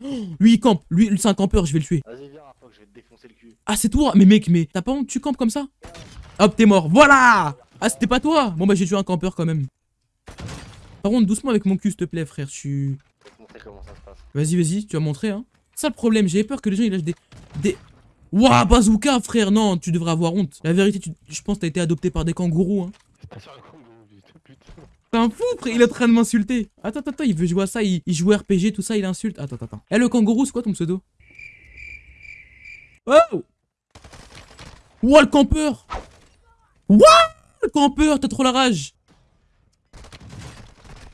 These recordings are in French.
Lui, il campe. Lui, c'est un campeur, je vais le tuer. Vas-y, viens, je vais te défoncer le cul. Ah, c'est toi Mais mec, mais t'as pas honte, tu campes comme ça? Hop, t'es mort. Voilà Ah, c'était pas toi Bon, bah, j'ai tué un campeur quand même. Par contre, doucement avec mon cul, s'il te plaît, frère. Je suis... Je vais te montrer comment ça se passe. Vas-y, vas-y, tu vas montrer, hein. Ça, le problème, j'ai peur que les gens, ils lâchent des... Des... Ouah, bazooka, frère Non, tu devrais avoir honte. La vérité, tu... je pense que t'as été adopté par des kangourous, hein. C'est pas sur le kangourou, putain. T'es un fou, frère, il est en train de m'insulter. Attends, attends, attends, il veut jouer à ça, il, joue RPG, tout ça, il insulte. Attends, attends. Eh, le kangourou, c'est quoi ton pseudo? Oh Ouah, le campeur Ouah Le campeur, t'as trop la rage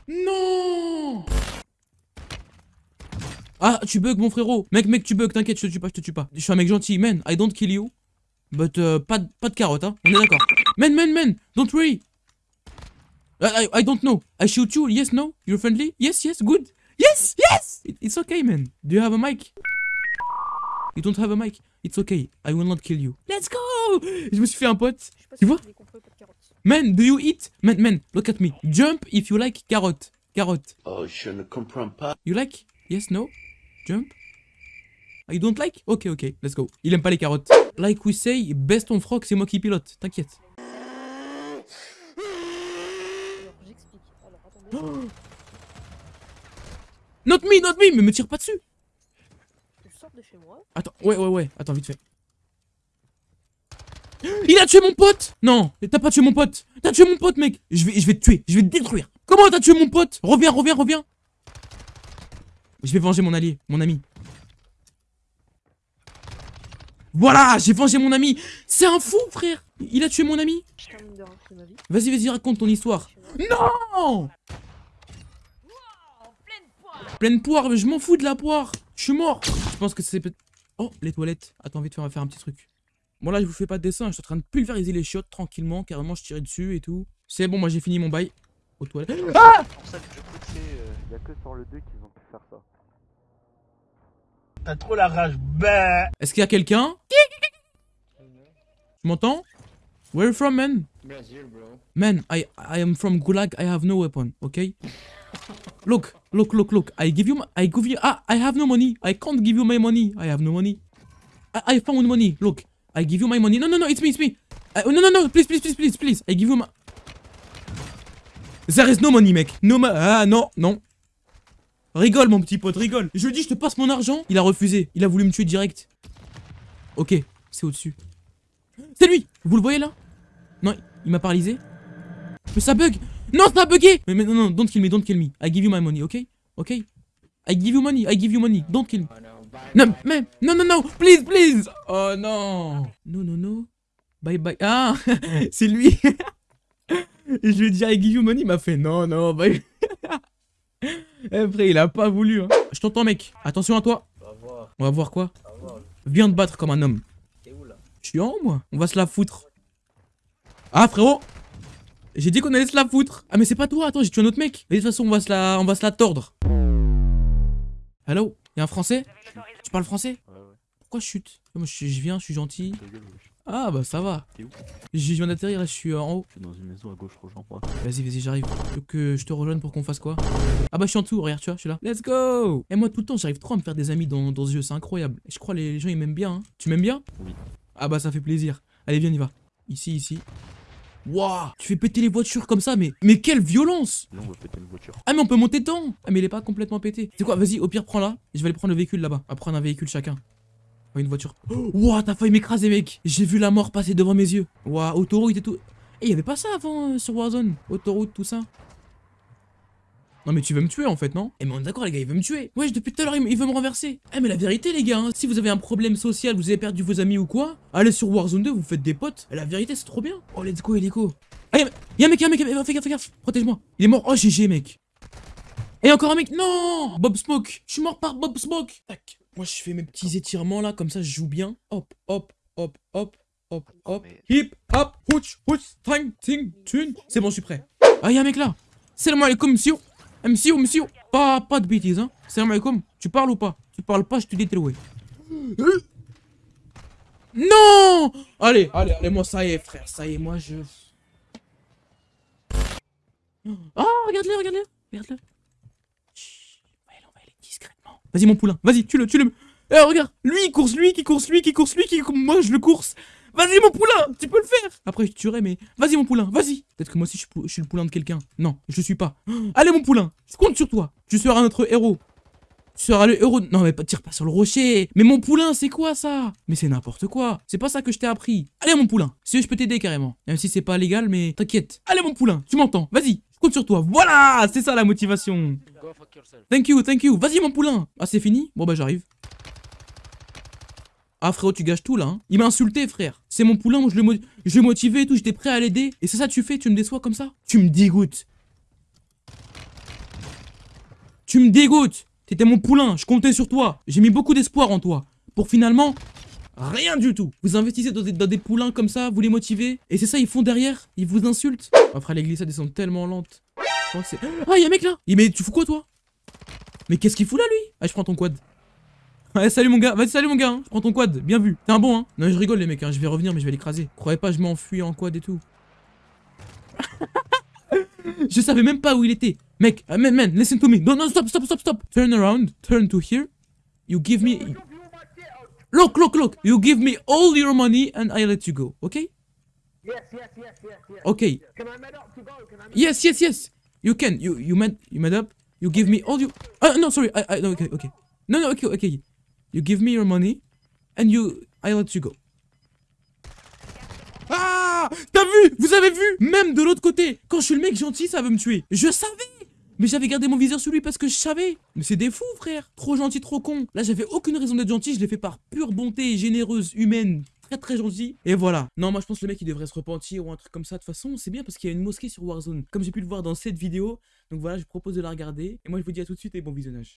Non Ah, tu bugs, mon frérot. Mec, mec, tu bugs, t'inquiète, je te tue pas, je te tue pas. Je suis un mec gentil, man, I don't kill you. But, euh, pas, de- pas de carotte, hein. On est d'accord. Man, man, man, don't worry. I, I, I don't know. I shoot you. Yes, no. You're friendly? Yes, yes, good. Yes, yes. It- it's okay, man. Do you have a mic? You don't have a mic? It's okay. I will not kill you. Let's go. Je me suis fait un pote. Je sais pas Tu si vois? Man, do you eat? Man, man, look at me. Jump if you like carrot. Carrot. Oh, je ne comprends pas. You like? Yes, no. Jump. You don't like? Ok, ok. Let's go. Il aime pas les carottes. Like we say, best on froc, c'est moi qui pilote. T'inquiète. Not me, not me. Mais me tire pas dessus. Je sors de chez moi. Attends, ouais, ouais, ouais. Attends, vite fait. Il a tué mon pote Non, t'as pas tué mon pote. T'as tué mon pote, mec. Je vais, je vais te tuer. Je vais te détruire. Comment t'as tué mon pote? Reviens, reviens, reviens. Je vais venger mon allié, mon ami. Voilà, j'ai vengé mon ami. C'est un fou, frère. Il a tué mon ami. Vas-y, vas-y, raconte ton histoire. Non Pleine poire, mais je m'en fous de la poire. Je suis mort. Je pense que c'est peut Oh, les toilettes. Attends, vite fait, on va faire un petit truc. Bon, là, je vous fais pas de dessin. Je suis en train de pulvériser les chiottes tranquillement. Carrément, je tirais dessus et tout. C'est bon, moi, j'ai fini mon bail. Aux toilettes. Ah C'est pour ça que je coûtais. Il y a que sur le 2 qu'ils ont pu faire ça. T'as trop la rage, bah Est-ce qu'il y a quelqu'un? Tu m'entends? Where you from, man? Brazil, bro. Man, I I am from Gulag. I have no weapon. Okay. Look, look, look, look. I give you. my- I give you. Ah, I have no money. I can't give you my money. I have no money. I, I found money. Look, I give you my money. No, no, no. It's me. It's me. Uh, no, no, no. Please, please, please, please, please. I give you my. There is no money, mec. No ma. Ah non, non. Rigole, mon petit pote, rigole. Je lui dis, je te passe mon argent. Il a refusé. Il a voulu me tuer direct. Ok, c'est au-dessus. C'est lui. Vous le voyez là? Non, il m'a paralysé. Mais ça bug Non, ça a bugué mais, mais non, non, don't kill me, don't kill me. I give you my money, ok? Ok? I give you money, I give you money, don't kill me. Non, mais, non, non, non, please, please Oh non Non, non, non. Bye, bye. Ah C'est lui Et je lui ai dit, I give you money, il m'a fait, non, non, bye. Après, il a pas voulu. Hein. Je t'entends, mec. Attention à toi. On va voir, On va voir quoi? On va voir. Viens te battre comme un homme. T'es où là? Je suis en moi. On va se la foutre. Ah, frérot J'ai dit qu'on allait se la foutre. Ah, mais c'est pas toi. Attends, j'ai tué un autre mec. Mais de toute façon, on va se la, on va se la tordre. Hello? Y'a un français? Tu parles français? Ouais, ouais. Pourquoi je chute? Moi, je, je viens, je suis gentil. Gueule. Ah, bah ça va. T'es où? Je viens d'atterrir et je suis euh, en haut. Je suis dans une maison à gauche, rejoins-moi. Vas-y, vas-y, j'arrive. Tu veux que je te rejoigne pour qu'on fasse quoi? Ah bah je suis en dessous, regarde, tu vois, je suis là. Let's go Et moi, tout le temps, j'arrive trop à me faire des amis dans, dans ce jeu, c'est incroyable. Je crois les gens, ils m'aiment bien. hein. Tu m'aimes bien? Oui. Ah bah ça fait plaisir. Allez, viens, on y va. Ici, ici. Waouh Tu fais péter les voitures comme ça, mais mais quelle violence Là, on va péter une voiture. Ah mais on peut monter dedans Ah mais il est pas complètement pété. C'est quoi Vas-y, au pire, prends-la. Je vais aller prendre le véhicule là-bas. On va prendre un véhicule chacun. Oh, une voiture. Ouah, t'as failli m'écraser, mec. J'ai vu la mort passer devant mes yeux. Ouah, autoroute et tout. Et y avait pas ça avant euh, sur Warzone Autoroute, tout ça Non mais tu veux me tuer en fait, non? Eh mais on est d'accord les gars, il veut me tuer. Wesh, depuis tout à l'heure il, veut me renverser. Eh mais la vérité les gars, hein, si vous avez un problème social, vous avez perdu vos amis ou quoi Allez sur Warzone 2, vous faites des potes. La vérité c'est trop bien. Oh let's go Helico Ah y'a y'a un mec, y'a un mec, fais gaffe, fais gaffe Protège-moi. Il est mort, oh GG mec. Et encore un mec, non! Bob Smoke Je suis mort par Bob Smoke. Tac. Moi je fais mes petits étirements là, comme ça je joue bien. Hop, hop, hop, hop, hop, hop. Mais- Hip, hop, houch, houch, ting, ting, tune. C'est bon, je suis prêt. Ah y'a un mec là. Salam alaikum monsieur monsieur, monsieur Pas, pas de bêtises hein Salam alaikum Tu parles ou pas? Tu parles pas, je te détruis Non Allez, allez, allez, moi ça y est frère, ça y est, moi je... Oh, regarde-le, regarde-le Regarde-le Vas-y, mon poulain. Vas-y, tue-le, tue-le. Eh, regarde. Lui, il course, lui qui course, lui qui course, lui qui. Moi, je le course. Vas-y, mon poulain. Tu peux le faire. Après, je te tuerai, mais vas-y, mon poulain. Vas-y. Peut-être que moi aussi, je suis, pou- je suis le poulain de quelqu'un. Non, je le suis pas. Allez, mon poulain. Je compte sur toi. Tu seras notre héros. Tu seras le héros. de- Non, mais tire pas sur le rocher. Mais mon poulain, c'est quoi ça? Mais c'est n'importe quoi. C'est pas ça que je t'ai appris. Allez, mon poulain. Si je peux t'aider carrément. Même si c'est pas légal, mais t'inquiète. Allez, mon poulain. Tu m'entends. Vas-y. Je compte sur toi. Voilà. C'est ça la motivation. Thank you, thank you. Vas-y, mon poulain. Ah, c'est fini? Bon, bah, j'arrive. Ah, frérot, tu gâches tout là. hein. Il m'a insulté, frère. C'est mon poulain, je le, je le motivais et tout. J'étais prêt à l'aider. Et c'est ça tu fais Tu me déçois comme ça? Tu me dégoûtes. Tu me dégoûtes. T'étais mon poulain. Je comptais sur toi. J'ai mis beaucoup d'espoir en toi. Pour finalement. Rien du tout. Vous investissez dans des, dans des poulains comme ça, vous les motivez. Et c'est ça, ils font derrière. Ils vous insultent. Après, les glissades, elles sont tellement lentes. Je crois que c'est- Ah, y'a un mec là Il- Mais tu fous quoi, toi? Mais qu'est-ce qu'il fout là lui? Ah je prends ton quad. Ouais salut mon gars, vas-y salut mon gars, hein. je prends ton quad, bien vu. T'es un bon hein. Non je rigole les mecs, hein. je vais revenir mais je vais l'écraser. Croyez pas je m'enfuis en quad et tout. je savais même pas où il était. Mec, uh, man, man, listen to me. Non, non, stop, stop, stop, stop. Turn around, turn to here. You give me... Look, look, look. You give me all your money and I let you go, okay? Yes, yes, yes, yes, yes. Okay. Can I up to go? Can I? Yes, yes, yes. You can. You you made you made up. You give me all you. Uh, no, sorry. I, I no, okay, okay. No, no, okay, okay. You give me your money, and you I let you go. Ah, t'as vu? Vous avez vu? Même de l'autre côté, quand je suis le mec gentil, ça veut me tuer. Je savais. Mais j'avais gardé mon viseur sur lui parce que je savais. Mais c'est des fous, frère. Trop gentil, trop con. Là, j'avais aucune raison d'être gentil. Je l'ai fait par pure bonté généreuse, humaine. Très très gentil. Et voilà. Non, moi je pense que le mec il devrait se repentir ou un truc comme ça. De toute façon, c'est bien parce qu'il y a une mosquée sur Warzone. Comme j'ai pu le voir dans cette vidéo. Donc voilà, je propose de la regarder. Et moi je vous dis à tout de suite et bon visionnage.